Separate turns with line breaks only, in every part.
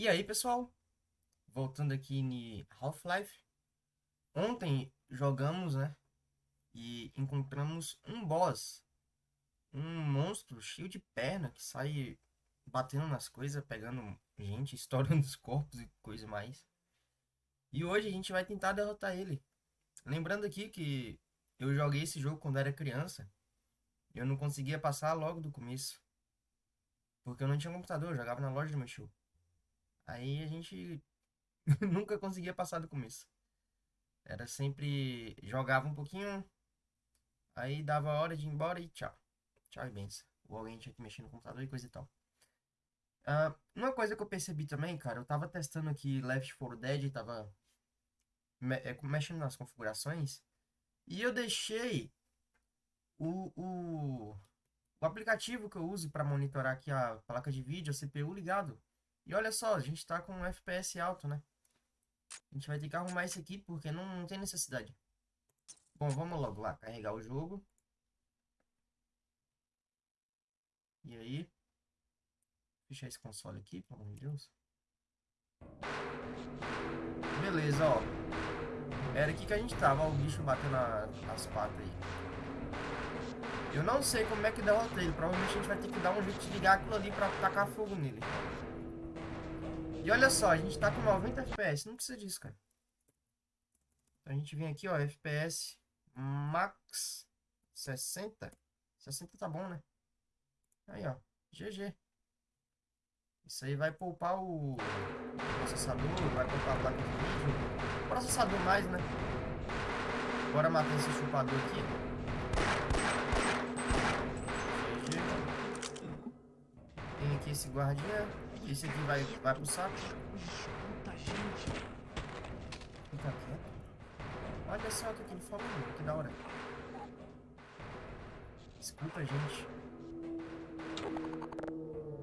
E aí, pessoal? Voltando aqui em Half-Life. Ontem jogamos, né? E encontramos um boss. Um monstro cheio de perna que sai batendo nas coisas, pegando gente, estourando os corpos e coisa mais. E hoje a gente vai tentar derrotar ele. Lembrando aqui que eu joguei esse jogo quando era criança. Eu não conseguia passar logo do começo. Porque eu não tinha computador, eu jogava na loja do meu. Aí a gente nunca conseguia passar do começo. Era sempre. Jogava um pouquinho, aí dava a hora de ir embora e tchau. Tchau e benção. Ou alguém tinha que mexer no computador e coisa e tal. Uh, uma coisa que eu percebi também, cara, eu tava testando aqui Left 4 Dead, tava me é, mexendo nas configurações, e eu deixei o, o, o aplicativo que eu uso para monitorar aqui a placa de vídeo, a CPU ligado. E olha só, a gente tá com um FPS alto, né? A gente vai ter que arrumar isso aqui porque não, não tem necessidade. Bom, vamos logo lá, carregar o jogo. E aí? Fechar esse console aqui, pelo amor de Deus. Beleza, ó. Era aqui que a gente tava, o bicho batendo as patas aí. Eu não sei como é que derrota ele. Provavelmente a gente vai ter que dar um jeito de ligar aquilo ali pra tacar fogo nele. E olha só, a gente tá com 90 FPS, não precisa disso, cara. Então a gente vem aqui, ó, FPS max 60. 60 tá bom, né? Aí, ó, GG. Isso aí vai poupar o processador, vai poupar a placa de vídeo. Processador mais, né? Bora matar esse chupador aqui. GG. Tem aqui esse guardinha. Esse aqui vai, vai pro saco. Fica quieto. Olha só o que ele falou, que da hora. Escuta, gente.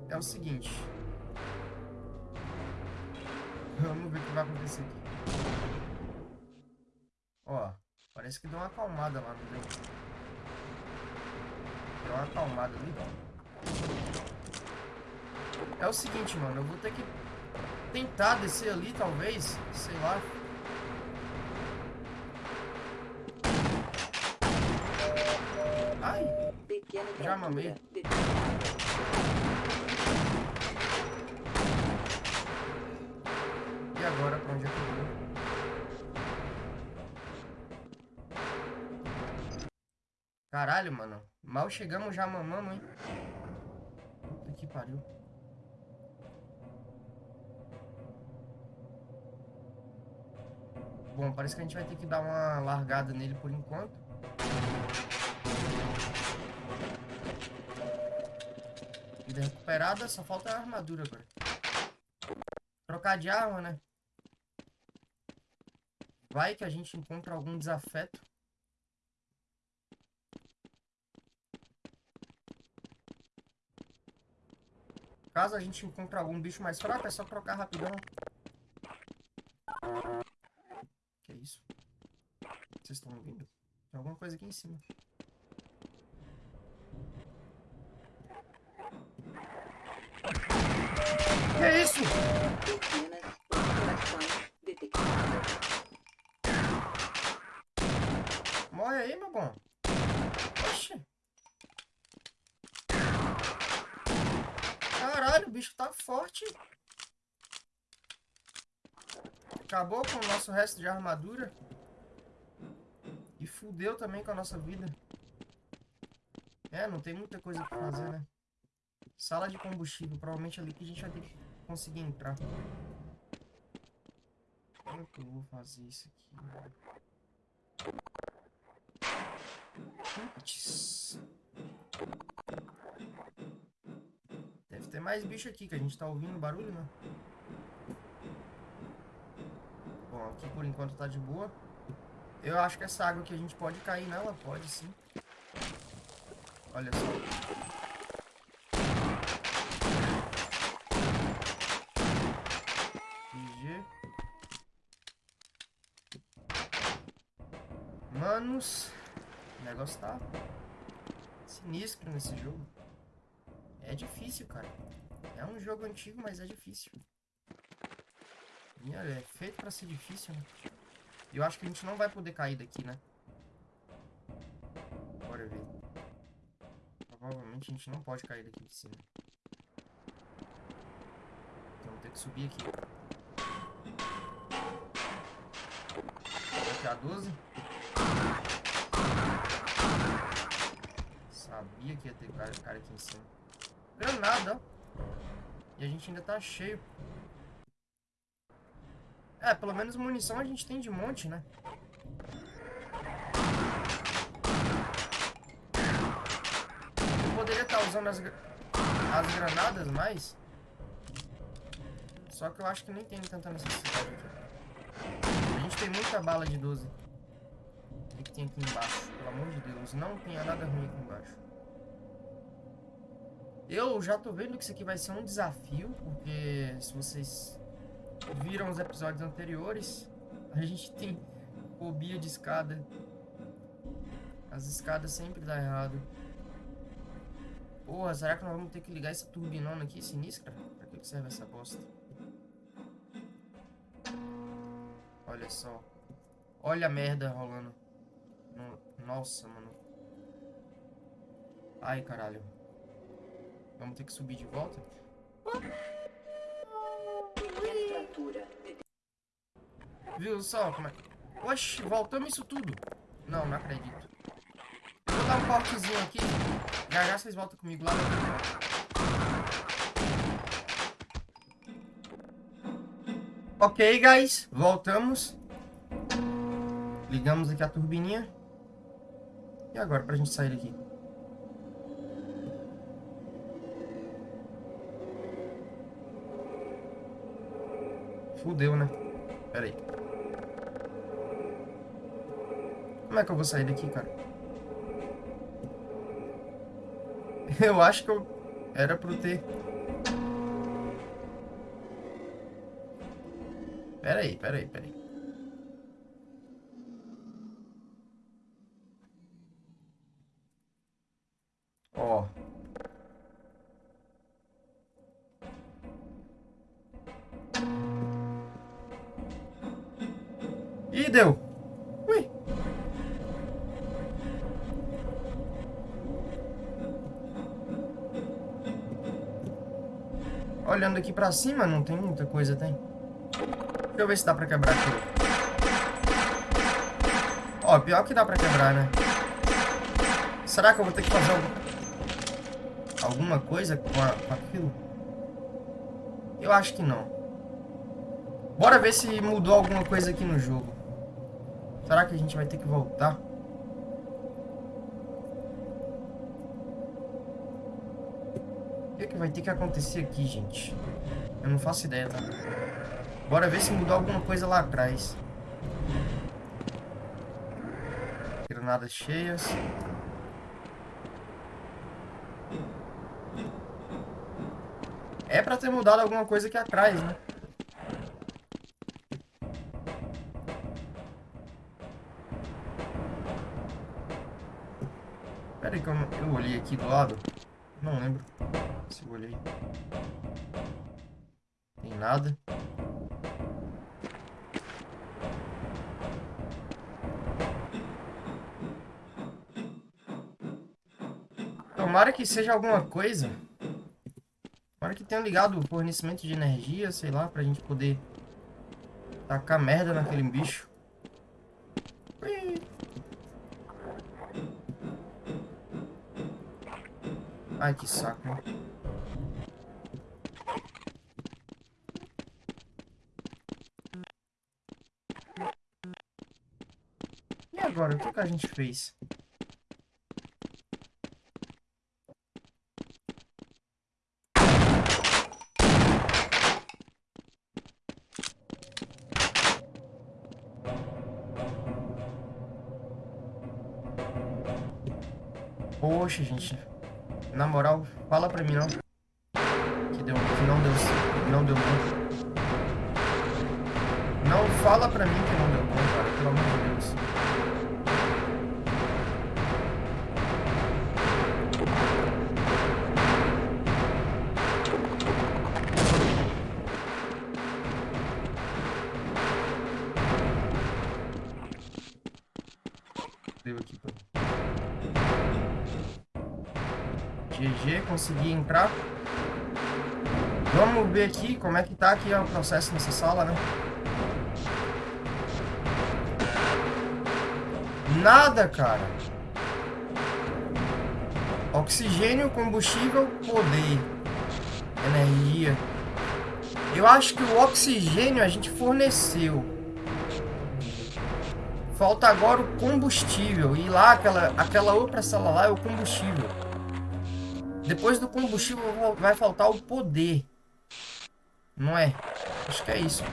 É o seguinte. Vamos ver o que vai acontecer aqui. Ó, parece que deu uma acalmada lá no deu? Deu uma acalmada ali, ó. É o seguinte, mano. Eu vou ter que tentar descer ali, talvez. Sei lá. Ai. Já mamei. E agora, pra onde é que eu vou? Caralho, mano. Mal chegamos, já mamamos, hein? Puta que pariu. Bom, parece que a gente vai ter que dar uma largada nele por enquanto. Vida recuperada, só falta a armadura agora. Trocar de arma, né? Vai que a gente encontra algum desafeto. Caso a gente encontre algum bicho mais fraco, é só trocar rapidão. Vocês estão ouvindo? Tem alguma coisa aqui em cima. Que é isso? Morre aí, meu bom. Oxi. Caralho, o bicho tá forte. Acabou com o nosso resto de armadura. Fudeu também com a nossa vida. É, não tem muita coisa pra fazer, né? Sala de combustível. Provavelmente ali que a gente vai ter que conseguir entrar. Como que eu vou fazer isso aqui? Putz. Deve ter mais bicho aqui, que a gente tá ouvindo barulho, né? Bom, aqui por enquanto tá de boa. Eu acho que essa água aqui a gente pode cair nela, pode sim. Olha só. Manos, o negócio tá sinistro nesse jogo. É difícil, cara. É um jogo antigo, mas é difícil. E olha, é feito pra ser difícil, né? Eu acho que a gente não vai poder cair daqui, né? Bora ver. Provavelmente a gente não pode cair daqui de cima. Então vamos ter que subir aqui. Aqui a 12. Sabia que ia ter cara, cara aqui em cima. Granada, ó. E a gente ainda tá cheio. É, pelo menos munição a gente tem de monte, né? Eu poderia estar tá usando as, as granadas mais. Só que eu acho que nem tem tanta necessidade aqui. A gente tem muita bala de 12. O que tem aqui embaixo? Pelo amor de Deus, não tenha nada ruim aqui embaixo. Eu já tô vendo que isso aqui vai ser um desafio, porque se vocês viram os episódios anteriores, a gente tem fobia de escada. As escadas sempre dá errado. Porra, será que nós vamos ter que ligar essa turbinona aqui sinistra? Pra que serve essa bosta? Olha só. Olha a merda rolando. Nossa, mano. Ai, caralho. Vamos ter que subir de volta? Viu só como é... Oxi, voltamos isso tudo. Não, não acredito. Vou dar um cortezinho aqui. Já já vocês voltam comigo lá. Ok, guys. Voltamos. Ligamos aqui a turbininha. E agora pra gente sair daqui? Fudeu, né? Pera aí. Como é que eu vou sair daqui, cara? Eu acho que eu... Era pro ter... Pera aí, pera aí, pera aí. Aqui pra cima, não tem muita coisa, tem? Deixa eu ver se dá pra quebrar aqui. Ó, pior que dá pra quebrar, né? Será que eu vou ter que fazer algum... alguma coisa com, a... com aquilo? Eu acho que não. Bora ver se mudou alguma coisa aqui no jogo. Será que a gente vai ter que voltar? Que, vai ter que acontecer aqui, gente? Eu não faço ideia, tá? Bora ver se mudou alguma coisa lá atrás. Granadas cheias. É pra ter mudado alguma coisa aqui atrás, né? Pera aí que eu, eu olhei aqui do lado. Não lembro se eu olhei. Tem nada. Tomara que seja alguma coisa. Tomara que tenha ligado o fornecimento de energia, sei lá, pra gente poder tacar merda naquele bicho. Ai, que saco. E agora, o que, a gente fez? Poxa, gente. Na moral, fala pra mim não. Que, deu, que não deu não deu bom. Não fala pra mim que GG, consegui entrar. Vamos ver aqui como é que tá aqui o processo nessa sala, né? Nada, cara. Oxigênio, combustível, poder. Energia. Eu acho que o oxigênio a gente forneceu. Falta agora o combustível. E lá, aquela, aquela outra sala lá é o combustível. Depois do combustível vai faltar o poder. Não é? Acho que é isso.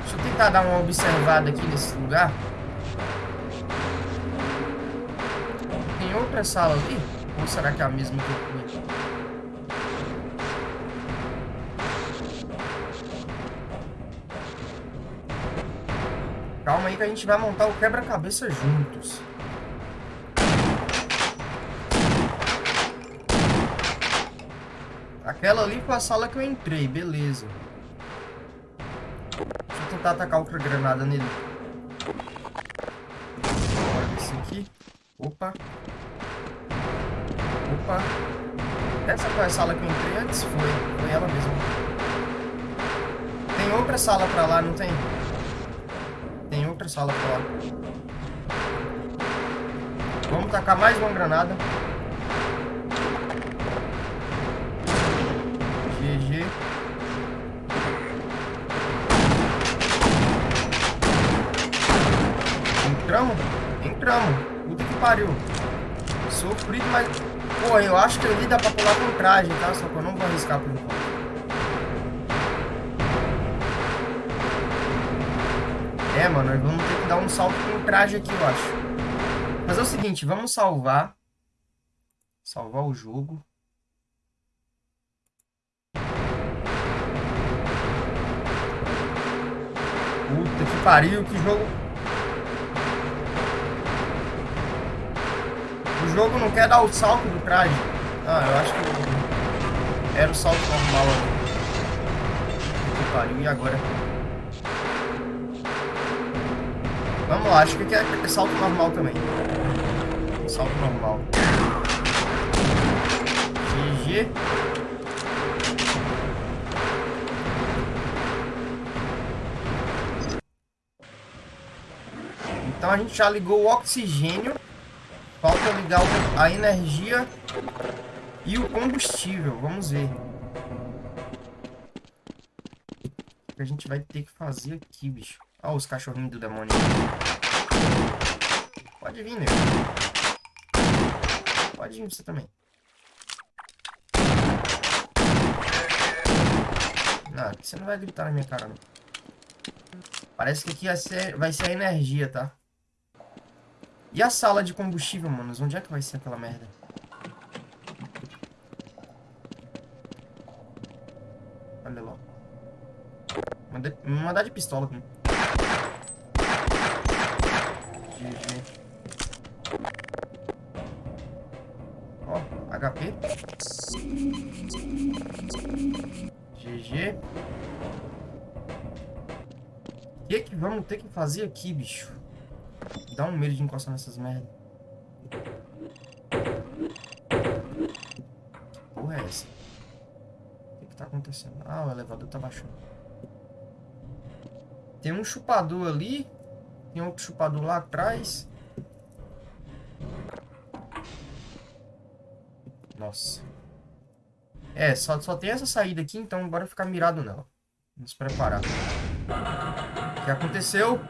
Deixa eu tentar dar uma observada aqui nesse lugar. Tem outra sala ali? Ou será que é a mesma que eu fui? Calma aí que a gente vai montar o quebra-cabeça juntos. Aquela ali foi a sala que eu entrei, beleza. Deixa eu tentar atacar outra granada nele. Olha esse aqui. Opa. Opa. Essa foi a sala que eu entrei antes? Foi. Foi ela mesma. Tem outra sala pra lá, não tem? Tem outra sala pra lá. Vamos tacar mais uma granada. Entramos. Puta que pariu. Sofrido, mas... Pô, eu acho que ali dá pra pular com traje, tá? Só que eu não vou arriscar por enquanto. É, mano, nós vamos ter que dar um salto com traje aqui, eu acho. Mas é o seguinte, vamos salvar. Salvar o jogo. Puta que pariu, que jogo... O jogo não quer dar o salto do traje. Ah, eu acho que... Era o salto normal ali. Pariu, e agora? Vamos lá, acho que é, é salto normal também. Salto normal. GG. Então a gente já ligou o oxigênio. Falta ligar a energia e o combustível. Vamos ver. O que a gente vai ter que fazer aqui, bicho. Olha os cachorrinhos do demônio. Pode vir, nego. Pode vir você também. Não, você não vai gritar na minha cara, não. Parece que aqui vai ser, vai ser a energia, tá? E a sala de combustível, manos? Onde é que vai ser aquela merda? Olha lá. Manda, mandar de pistola aqui. GG. Ó, HP. GG. O que que vamos ter que fazer aqui, bicho? Dá um medo de encostar nessas merdas. Que porra é essa? O que que tá acontecendo? Ah, o elevador tá baixando. Tem um chupador ali. Tem outro chupador lá atrás. Nossa. É, só, só tem essa saída aqui, então bora ficar mirado nela. Vamos preparar. O que aconteceu?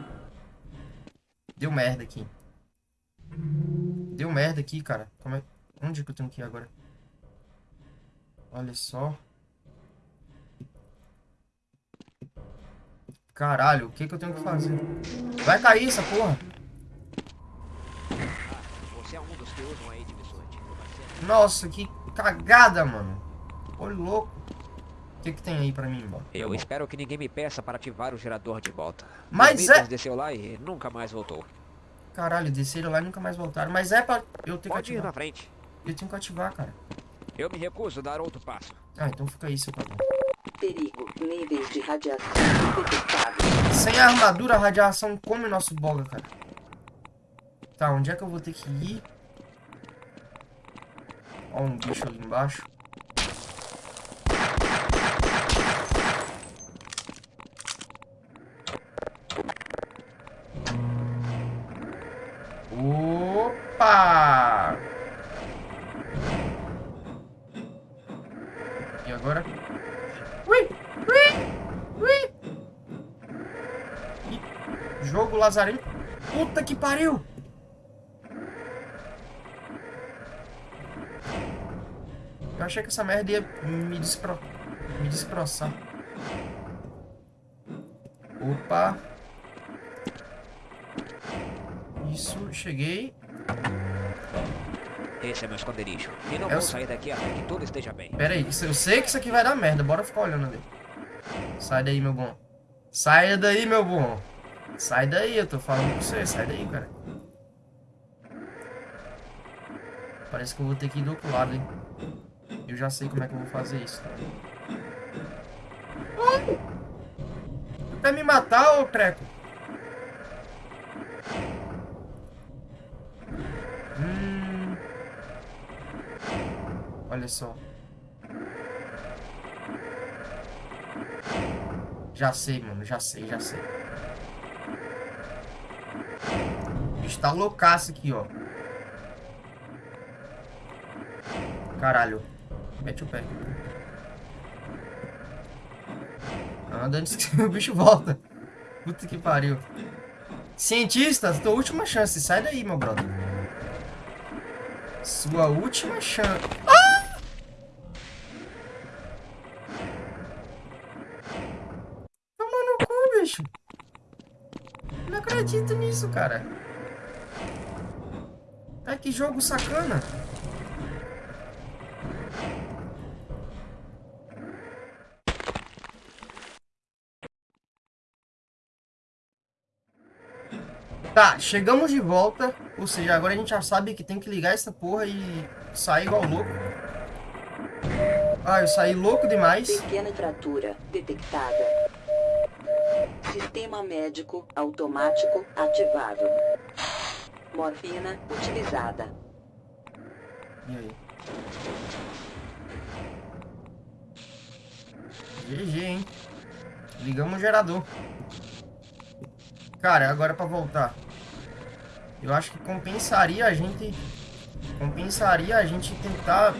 Deu merda aqui. Deu merda aqui, cara. Como é... Onde que eu tenho que ir agora? Olha só. Caralho, o que que eu tenho que fazer? Vai cair essa porra.
É de
Nossa, que cagada, mano. Olha louco. O que que tem aí pra mim, mano?
Eu espero que ninguém me peça para ativar o gerador de volta.
Mas é...
desceu lá e nunca mais voltou.
Caralho, desceram lá e nunca mais voltaram. Mas é pra eu ter
Pode
que
ir
ativar.
na frente.
Eu tenho que ativar, cara.
Eu me recuso a dar outro passo.
Ah, então fica aí, seu padrão.
Perigo. Níveis de radiação detectados.
Sem a armadura, a radiação come nosso boga, cara. Tá, onde é que eu vou ter que ir? Ó, um bicho ali embaixo. Opa! E agora? Ui! Ui! Ui! Ih, Jogo Lazarento. Puta que pariu! Eu achei que essa merda ia me, despro... me destroçar. Opa! Isso, cheguei.
Esse é meu esconderijo. E não
Eu
vou sair daqui até que tudo esteja bem.
Pera aí, eu sei que isso aqui vai dar merda. Bora ficar olhando ali. Sai daí, meu bom. Saia daí, meu bom. Sai daí, eu tô falando com você. Sai daí, cara. Parece que eu vou ter que ir do outro lado, hein. Eu já sei como é que eu vou fazer isso. Ai! Tu quer me matar, ô treco? Hum... Olha só. Já sei, mano. Já sei, já sei. Bicho tá loucaço aqui, ó. Caralho. Mete o pé. Anda antes que o bicho volta. Puta que pariu. Cientistas, tua última chance. Sai daí, meu brother. Sua última chance. Ah! Toma no cu, bicho. Não acredito nisso, cara. Que jogo sacana. Tá, chegamos de volta. Ou seja, agora a gente já sabe que tem que ligar essa porra e sair igual louco. Ah, eu saí louco demais.
Pequena fratura detectada. Sistema médico automático ativado. Morfina utilizada.
E aí? GG, hein? Ligamos o gerador. Cara, agora pra voltar. Eu acho que compensaria a gente... Compensaria a gente tentar...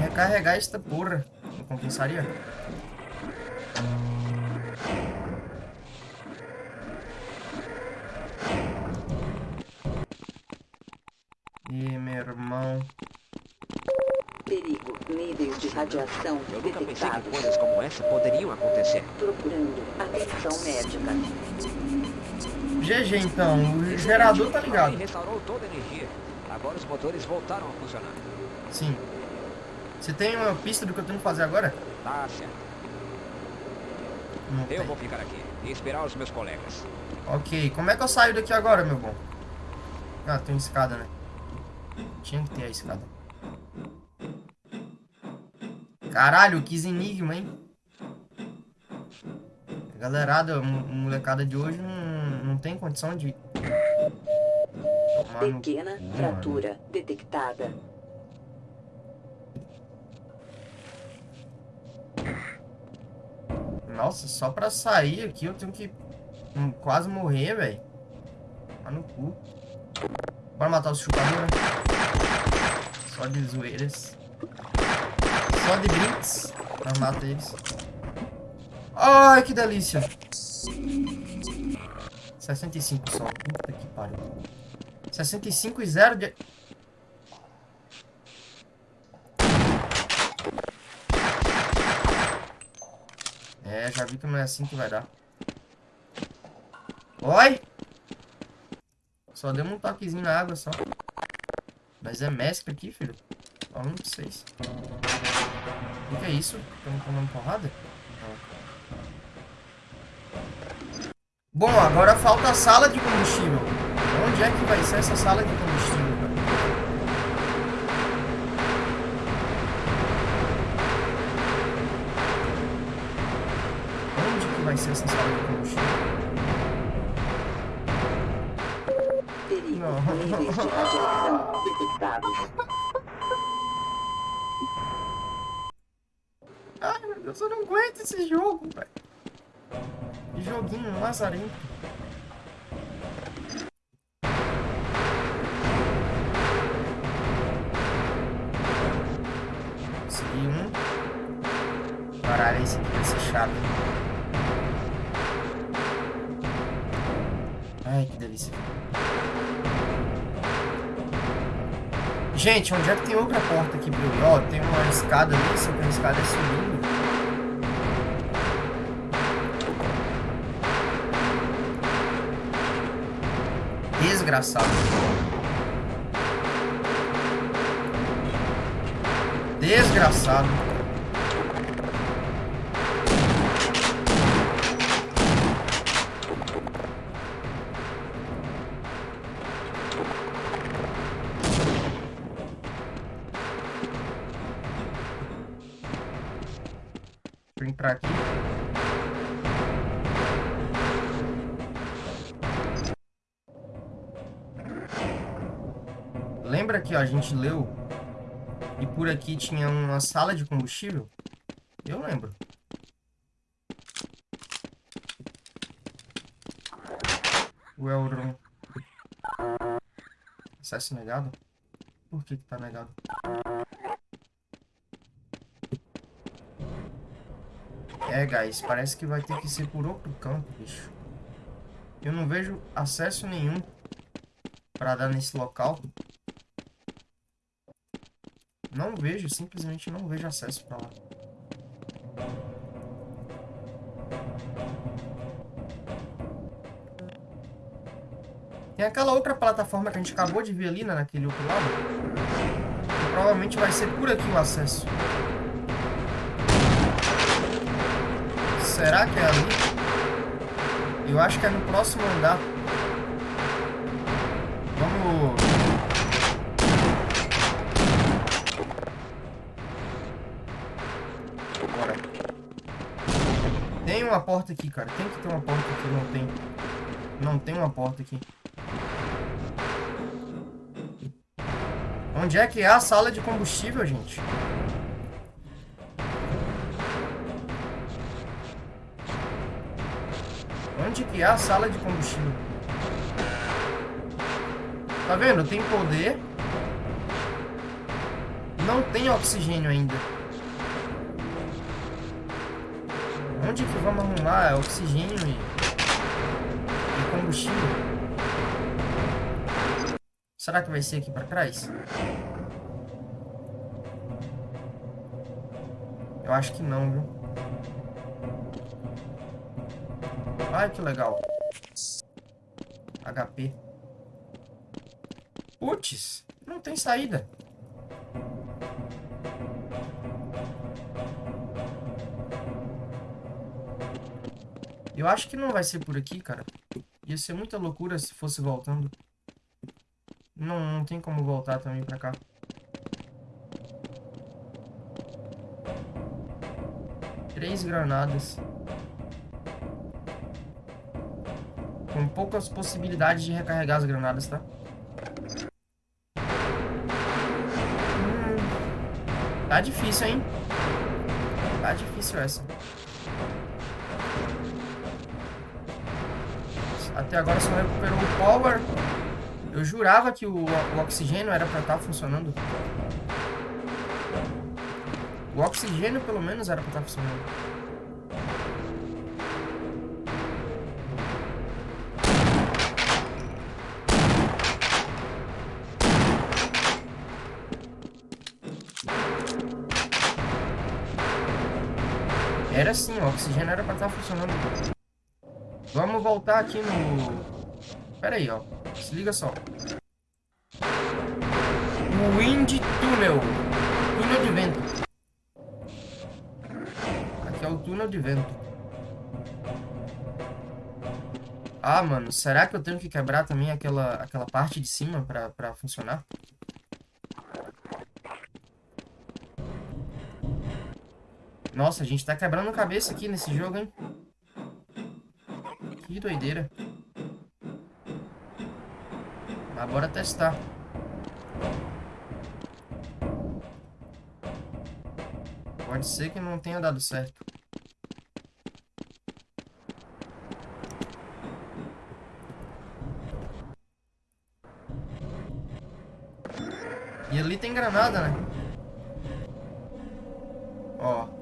Recarregar esta porra. Não compensaria?
Radiação
Eu nunca pensei que coisas como essa poderiam acontecer.
Procurando atenção médica.
GG então, o gerador tá
Ele
ligado.
restaurou toda a energia. Agora os motores voltaram a funcionar.
Sim. Você tem uma pista do que eu tenho que fazer agora?
Tá certo.
Não
Eu
tem.
vou ficar aqui e esperar os meus colegas.
Ok, como é que eu saio daqui agora, meu bom? Ah, tem escada, né? Tinha que ter a escada. Caralho, que enigma, hein? A galerada, mo- molecada de hoje não, não tem condição de... Tomar no
Pequena
cu,
fratura detectada.
Nossa, só pra sair aqui eu tenho que hum, quase morrer, velho. Tá no cu. Bora matar os chupadores, né? Só de zoeiras. Só de brinks. Mata eles. Ai, que delícia. 65 só. Puta que pariu. 65 e 0 de... É, já vi que não é assim que vai dar. Oi! Só deu um toquezinho na água só. Mas é mestre aqui, filho. Falando pra vocês. O que é isso? Estamos tomando porrada? Bom, agora falta a sala de combustível. Onde é que vai ser essa sala de combustível, cara? vai ser essa sala de combustível.
Perigo.
Não. Eu não aguento esse jogo, velho. Que joguinho lazarento. Consegui um. Caralho, esse aqui vai ser chato. Ai, que delícia. Gente, onde é que tem outra porta aqui eu ir? Ó, tem uma escada ali, só que a escada é subindo. Desgraçado. Desgraçado. Eu entrar aqui. Lembra que ó, a gente leu e por aqui tinha uma sala de combustível? Eu lembro. O Elron. Acesso negado? Por que que tá negado? É, guys, parece que vai ter que ser por outro campo, bicho. Eu não vejo acesso nenhum pra dar nesse local. Não vejo, simplesmente não vejo acesso pra lá. Tem aquela outra plataforma que a gente acabou de ver ali, né, naquele outro lado. Provavelmente vai ser por aqui o acesso. Será que é ali? Eu acho que é no próximo andar. Porta aqui, cara. Tem que ter uma porta aqui. Não tem. Não tem uma porta aqui. Onde é que é a sala de combustível, gente? Onde que é a sala de combustível? Tá vendo? Tem poder. Não tem oxigênio ainda. Onde que vamos arrumar oxigênio e, e combustível? Será que vai ser aqui pra trás? Eu acho que não, viu? Ai, que legal. HP. Putz, não tem saída. Eu acho que não vai ser por aqui, cara. Ia ser muita loucura se fosse voltando. Não, não tem como voltar também pra cá. Três granadas. Com poucas possibilidades de recarregar as granadas, tá? Hum, tá difícil, hein? Tá difícil essa. Até agora só recuperou o power. Eu jurava que o, o oxigênio era pra estar funcionando. O oxigênio, pelo menos, era pra estar funcionando. Era sim, o oxigênio era pra estar funcionando. Vamos voltar aqui no... Pera aí, ó. Se liga só. Wind Tunnel. Túnel de vento. Aqui é o túnel de vento. Ah, mano. Será que eu tenho que quebrar também aquela, aquela parte de cima pra, pra funcionar? Nossa, a gente tá quebrando cabeça aqui nesse jogo, hein? Que doideira. Mas bora testar. Pode ser que não tenha dado certo. E ali tem granada, né? Ó.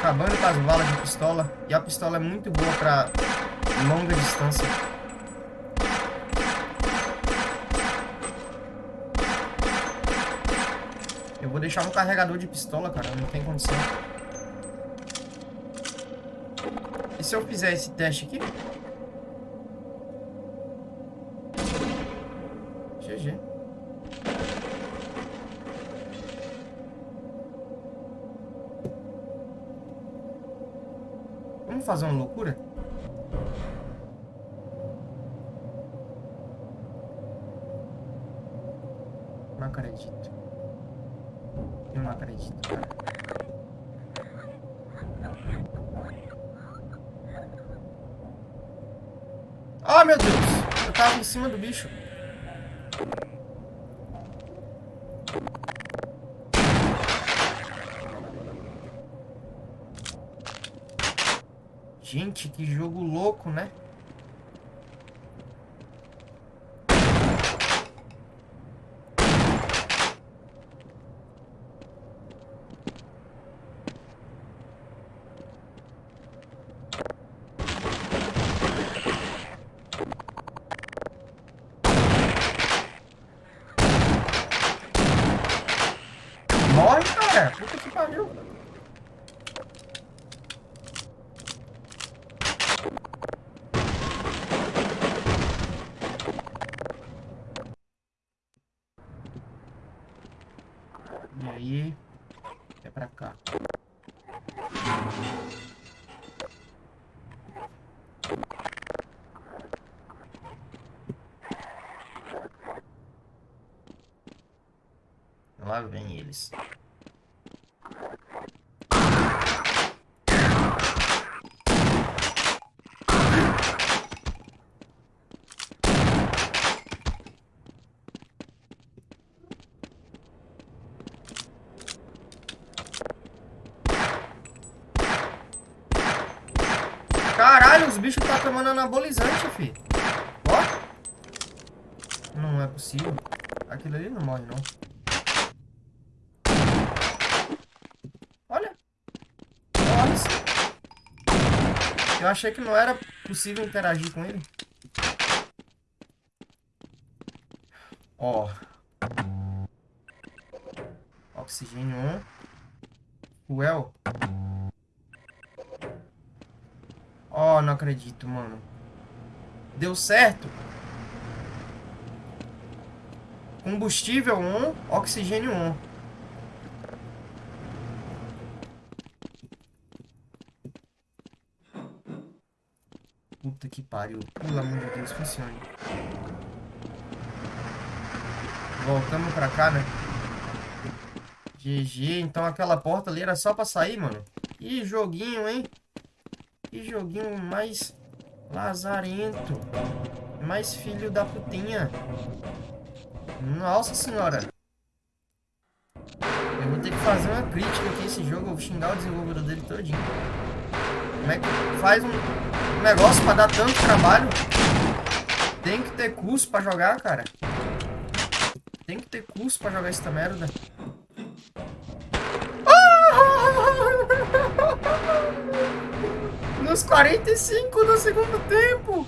Acabando com as balas de pistola. E a pistola é muito boa pra longa distância. Eu vou deixar um carregador de pistola, cara. Não tem condição. E se eu fizer esse teste aqui? Fazer uma loucura? Não acredito. Eu não acredito, cara. Oh, meu Deus! Eu tava em cima do bicho. Gente, que jogo louco, né? Morre, cara! Puta que pariu! E aí? É pra cá. Lá vem eles. Caralho, os bichos tá tomando anabolizante, fi. Ó. Não é possível. Aquilo ali não morre, não. Olha. Morre sim. Eu achei que não era possível interagir com ele. Ó. Oxigênio 1. Fuel. Oh, não acredito, mano. Deu certo. Combustível 1, oxigênio 1. Puta que pariu. Pelo amor de Deus, funcione. Voltamos pra cá, né? GG. Então aquela porta ali era só pra sair, mano. Que joguinho, hein? Que joguinho mais lazarento. Mais filho da putinha. Nossa senhora. Eu vou ter que fazer uma crítica aqui esse jogo. Eu vou xingar o desenvolvedor dele todinho. Como é que faz um negócio pra dar tanto trabalho? Tem que ter curso pra jogar, cara. Tem que ter curso pra jogar essa merda. Nos 45 do segundo tempo.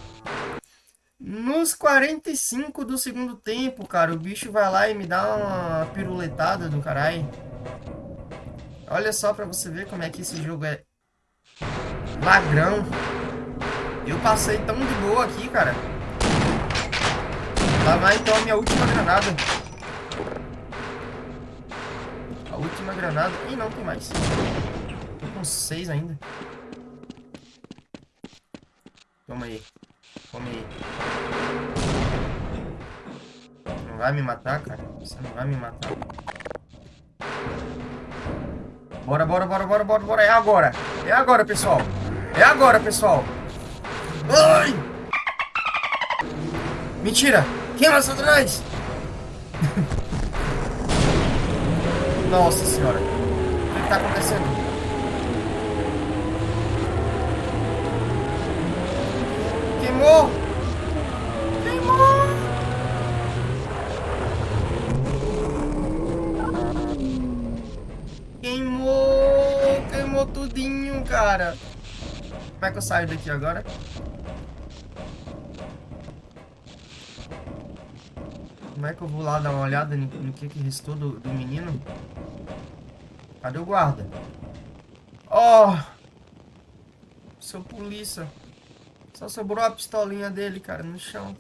Nos 45 do segundo tempo, cara. O bicho vai lá e me dá uma piruletada do caralho. Olha só pra você ver como é que esse jogo é Lagrão. Eu passei tão de boa aqui, cara. Lá vai então a minha última granada. A última granada. Ih, não, tem mais. Tô com seis ainda. Toma aí. Come aí. Não vai me matar, cara? Você não vai me matar. Bora, bora, bora, bora, bora, bora. É agora. É agora, pessoal. É agora, pessoal. Ai! Mentira! Quem é mais atrás? Nossa senhora. O que está acontecendo? Queimou! Queimou! Queimou! Queimou tudinho, cara. Como é que eu saio daqui agora? Como é que eu vou lá dar uma olhada no, no que, que restou do, do menino? Cadê o guarda? Oh! Seu polícia. Só sobrou a pistolinha dele, cara, no chão.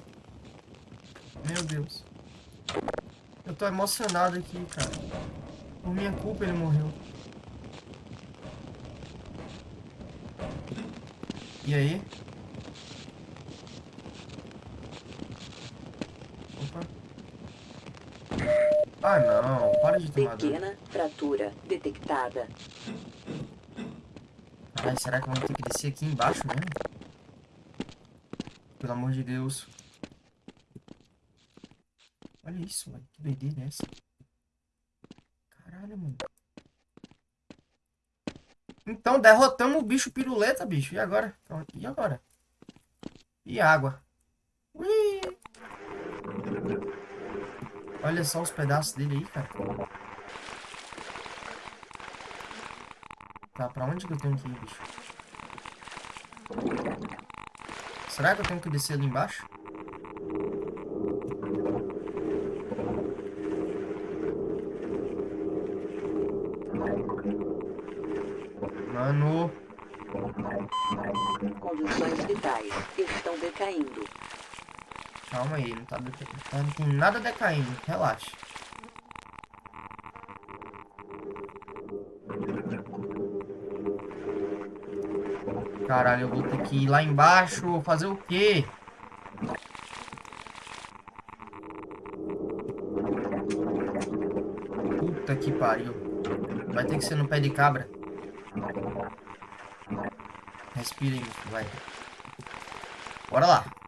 Meu Deus. Eu tô emocionado aqui, cara. Por minha culpa ele morreu. E aí? Opa. Ah, não. Para de tomar dano.
Pequena fratura detectada.
Ai, será que eu vou ter que descer aqui embaixo mesmo? Pelo amor de Deus. Olha isso, mano. Que doideira é essa? Caralho, mano. Então, derrotamos o bicho piruleta, bicho. E agora? E agora? E água? Olha só os pedaços dele aí, cara. Tá, pra onde que eu tenho que ir, bicho? Será que eu tenho que descer ali embaixo? Mano.
Condições vitais estão decaindo.
Calma aí, não tá, tá- não tem nada decaindo, relaxa. Caralho, eu vou ter que ir lá embaixo fazer o quê? Puta que pariu. Vai ter que ser no pé de cabra. Respira aí, vai. Bora lá.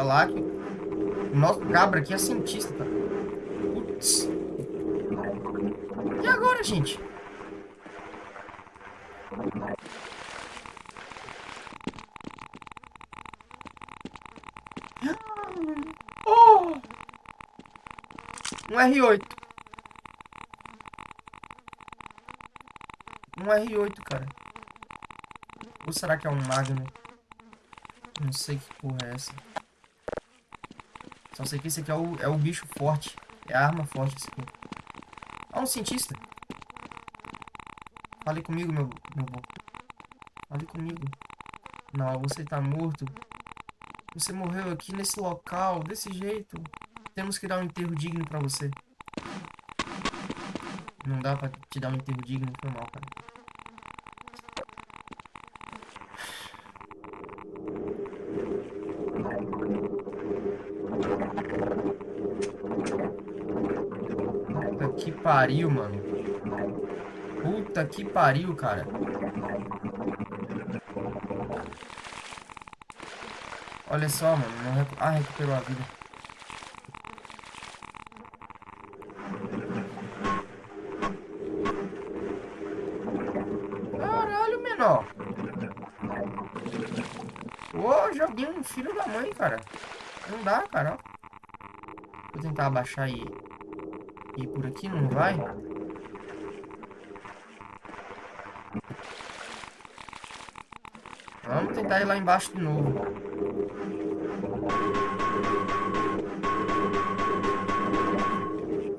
Bora lá. Que... O nosso cabra aqui é cientista, tá? Putz. E agora, gente? Oh! Um R8. Um R8, cara. Ou será que é um Magnum? Não sei que porra é essa. Só sei que esse aqui é o, é o bicho forte. É a arma forte esse aqui. Um cientista. Fale comigo, meu, meu bom. Fale comigo. Não, você tá morto. Você morreu aqui nesse local, desse jeito. Temos que dar um enterro digno pra você. Não dá pra te dar um enterro digno, foi mal, cara. Puta que pariu, mano. Puta que pariu, cara. Olha só, mano. Recu... Ah, recuperou a vida. Caralho, menor. Ô, joguinho filho da mãe, cara. Não dá, cara. Vou tentar abaixar e por aqui, não vai? Vamos tentar ir lá embaixo de novo.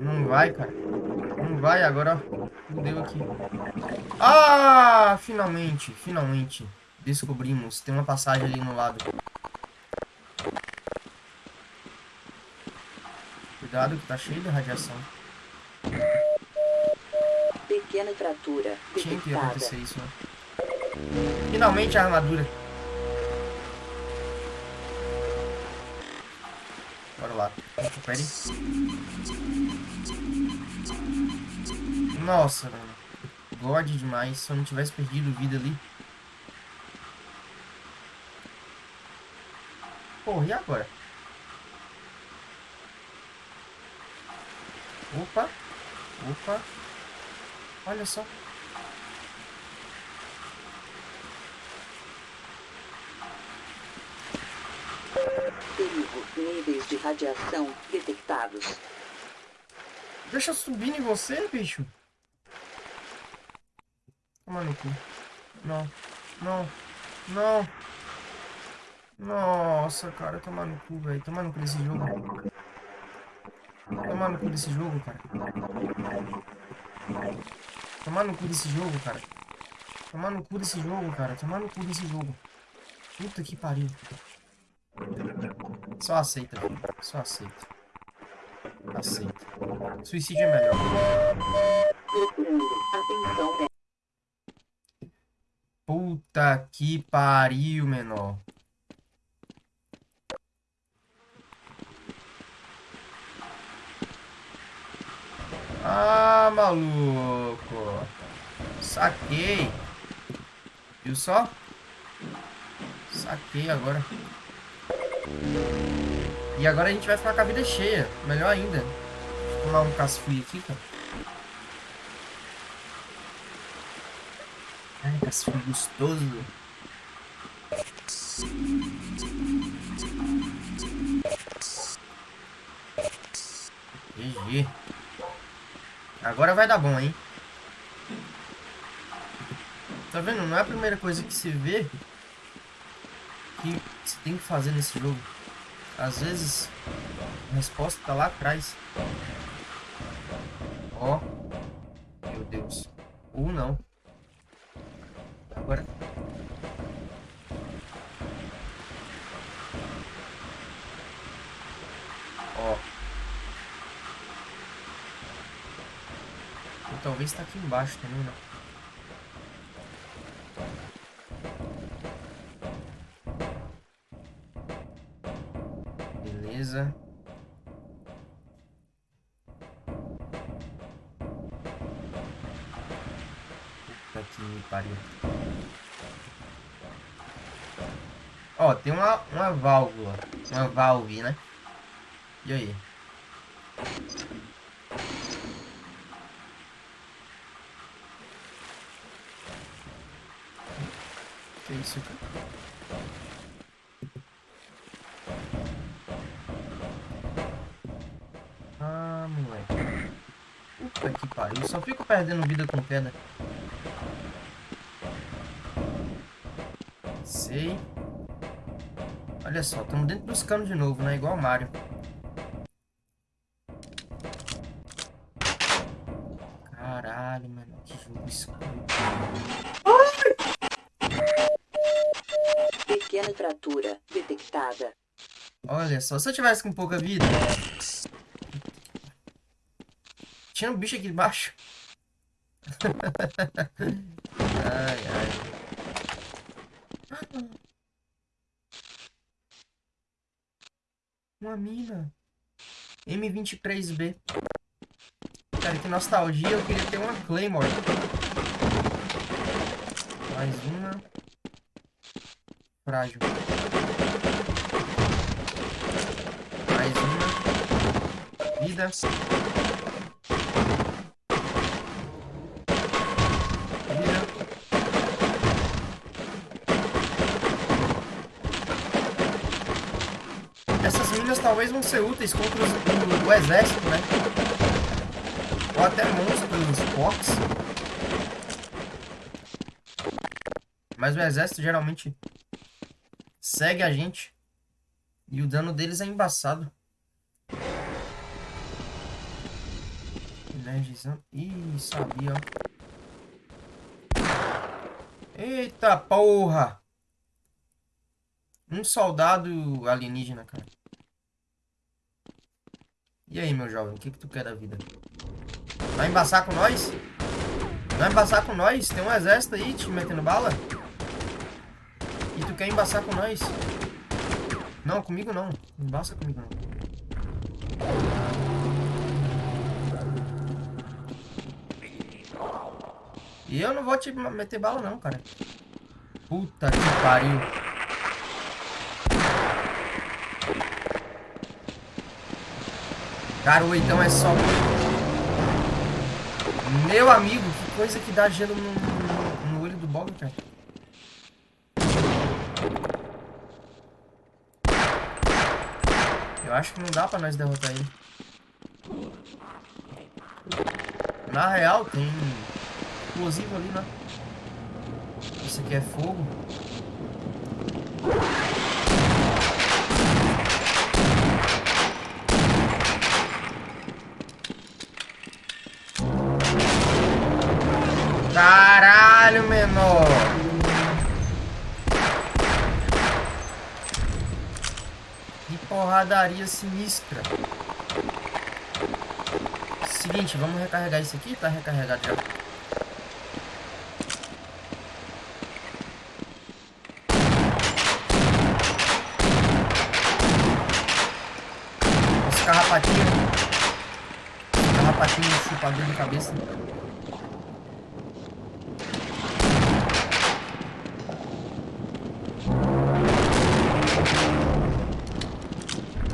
Não vai, cara. Não vai, agora deu aqui. Ah, finalmente, finalmente. Descobrimos. Tem uma passagem ali no lado. Cuidado que tá cheio de radiação
pequena
Tinha é
que
acontecer isso, né? Finalmente a armadura. Bora lá. Recupere. Nossa, mano. God demais. Se eu não tivesse perdido vida ali. Porra, e agora? Opa. Opa. Olha só.
Perigo. Níveis de radiação detectados.
Deixa eu subir em você, bicho. Toma no cu. Não. Não. Não. Nossa, cara, toma no cu, velho. Toma no cu desse jogo. Toma no cu desse jogo, cara. Toma no cu desse jogo, cara. Toma no cu desse jogo, cara. Toma no cu desse jogo. Puta que pariu. Só aceita, filho. Só aceita. Aceita. Suicídio é melhor. Puta que pariu, menor. Ah, maluco. Saquei. Viu só? Saquei agora. E agora a gente vai ficar com a vida cheia. Melhor ainda. Deixa eu tomar um casfui aqui, cara. Ai, casfui gostoso. GG. Agora vai dar bom, hein? Tá vendo? Não é a primeira coisa que se vê que você tem que fazer nesse jogo. Às vezes, a resposta tá lá atrás. Talvez tá aqui embaixo também? Beleza. Puta que me pariu. Ó, tem uma, uma válvula. Uma valve, né? E aí? Isso? Ah, moleque. Puta que pariu. Só fico perdendo vida com queda. Sei. Olha só, estamos dentro dos canos de novo, né? Igual Mario. Só, se eu tivesse com pouca vida. Tinha um bicho aqui embaixo. ai, ai. Uma mina. M23B. Cara, que nostalgia. Eu queria ter uma Claymore. Mais uma. Frágil. Vida. Vida. Essas minas talvez vão ser úteis contra o, o exército, né? Ou até monstros fortes. Mas o exército geralmente segue a gente. E o dano deles é embaçado. Energizando. Ih, sabia, ó. Eita porra! Um soldado alienígena, cara. E aí, meu jovem, o que, que tu quer da vida? Vai embaçar com nós? Vai embaçar com nós? Tem um exército aí te metendo bala? E tu quer embaçar com nós? Não, comigo. Não embaça comigo não. E eu não vou te meter bala não, cara. Puta que pariu. Cara, o oitão é só... Meu amigo, que coisa que dá gelo no, no, no olho do Bob, cara. Eu acho que não dá pra nós derrotar ele. Na real, tem explosivo ali, né? Isso aqui é fogo. Caralho, menor! Que porradaria sinistra. Seguinte, vamos recarregar isso aqui. Tá recarregado já. Esse carrapatinho. Esse carrapatinho chupador de cabeça.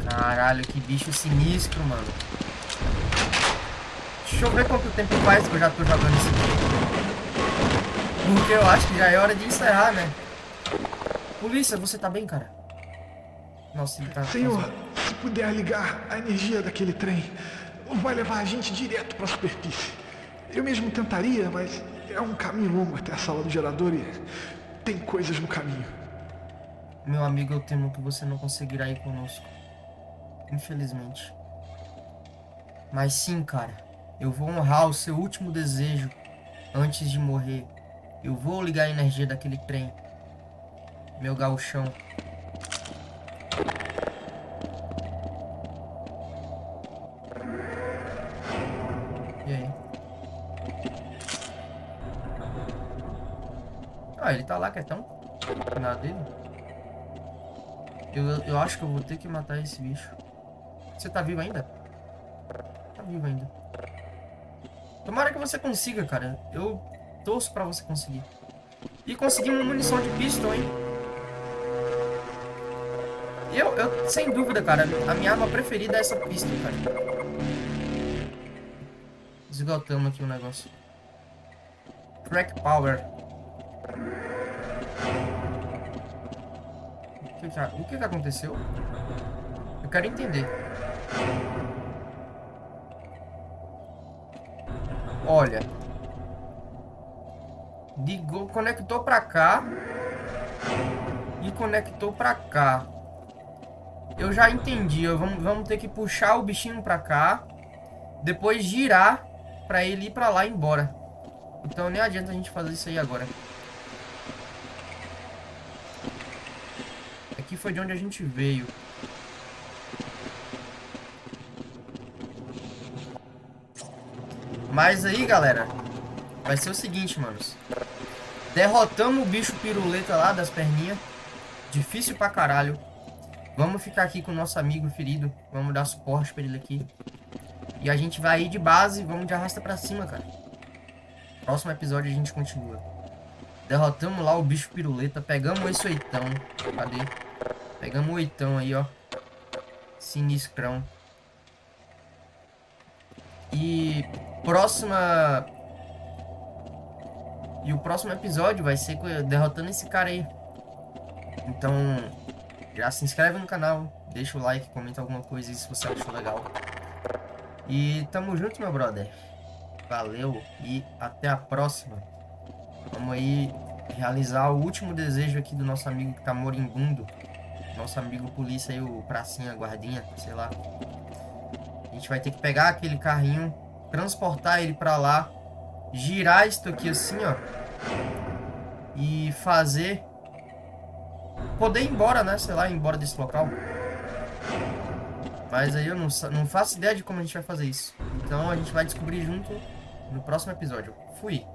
Caralho, que bicho sinistro, mano. Deixa eu ver quanto tempo faz que eu já tô jogando esse jogo. Porque eu acho que já é hora de encerrar, né? Polícia, você tá bem, cara? Nossa, ele tá...
Senhor, se puder ligar a energia daquele trem, vai levar a gente direto para a superfície. Eu mesmo tentaria, mas é um caminho longo até a sala do gerador e tem coisas no caminho.
Meu amigo, eu temo que você não conseguirá ir conosco. Infelizmente. Mas sim, cara. Eu vou honrar o seu último desejo antes de morrer. Eu vou ligar a energia daquele trem. Meu gauchão. Ah, ele tá lá quietão. Nada dele. Eu, eu acho que eu vou ter que matar esse bicho. Você tá vivo ainda? Tá vivo ainda. Tomara que você consiga, cara. Eu torço pra você conseguir. E consegui uma munição de pistol, hein? Eu, eu, sem dúvida, cara, a minha arma preferida é essa pistol, cara. Esgotamos aqui o negócio. Crack Power. Que, que, o que, que aconteceu? Eu quero entender. Olha. Ligou, conectou pra cá. E conectou pra cá. Eu já entendi. Vamos, vamos ter que puxar o bichinho pra cá. Depois girar pra ele ir pra lá e embora. Então nem adianta a gente fazer isso aí agora. Foi de onde a gente veio. Mas aí, galera, vai ser o seguinte, manos. Derrotamos o bicho piruleta lá das perninhas. Difícil pra caralho. Vamos ficar aqui com o nosso amigo ferido. Vamos dar suporte pra ele aqui. E a gente vai ir de base. Vamos de arrasta pra cima, cara. Próximo episódio a gente continua. Derrotamos lá o bicho piruleta. Pegamos esse oitão. Cadê? Pegamos oitão aí, ó. Sinistrão. E próxima... E o próximo episódio vai ser derrotando esse cara aí. Então, já se inscreve no canal, deixa o like, comenta alguma coisa aí se você achou legal. E tamo junto, meu brother. Valeu e até a próxima. Vamos aí realizar o último desejo aqui do nosso amigo que tá moribundo. Nosso amigo polícia aí, o pracinha, guardinha, sei lá. A gente vai ter que pegar aquele carrinho transportar ele pra lá, girar isso aqui assim, ó, e fazer, poder ir embora, né, sei lá, ir embora desse local. Mas aí eu não, não faço ideia de como a gente vai fazer isso. Então a gente vai descobrir junto no próximo episódio. Fui!